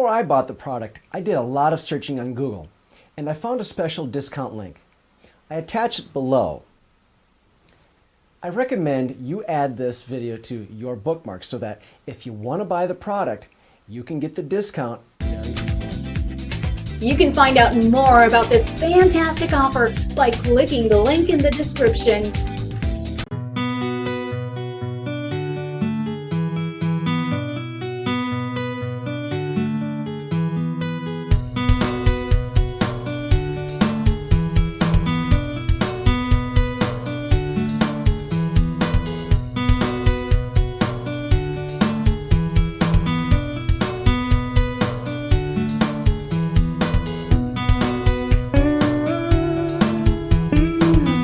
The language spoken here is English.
Before I bought the product, I did a lot of searching on Google, and I found a special discount link. I attach it below. I recommend you add this video to your bookmarks so that if you want to buy the product, you can get the discount You can find out more about this fantastic offer by clicking the link in the description.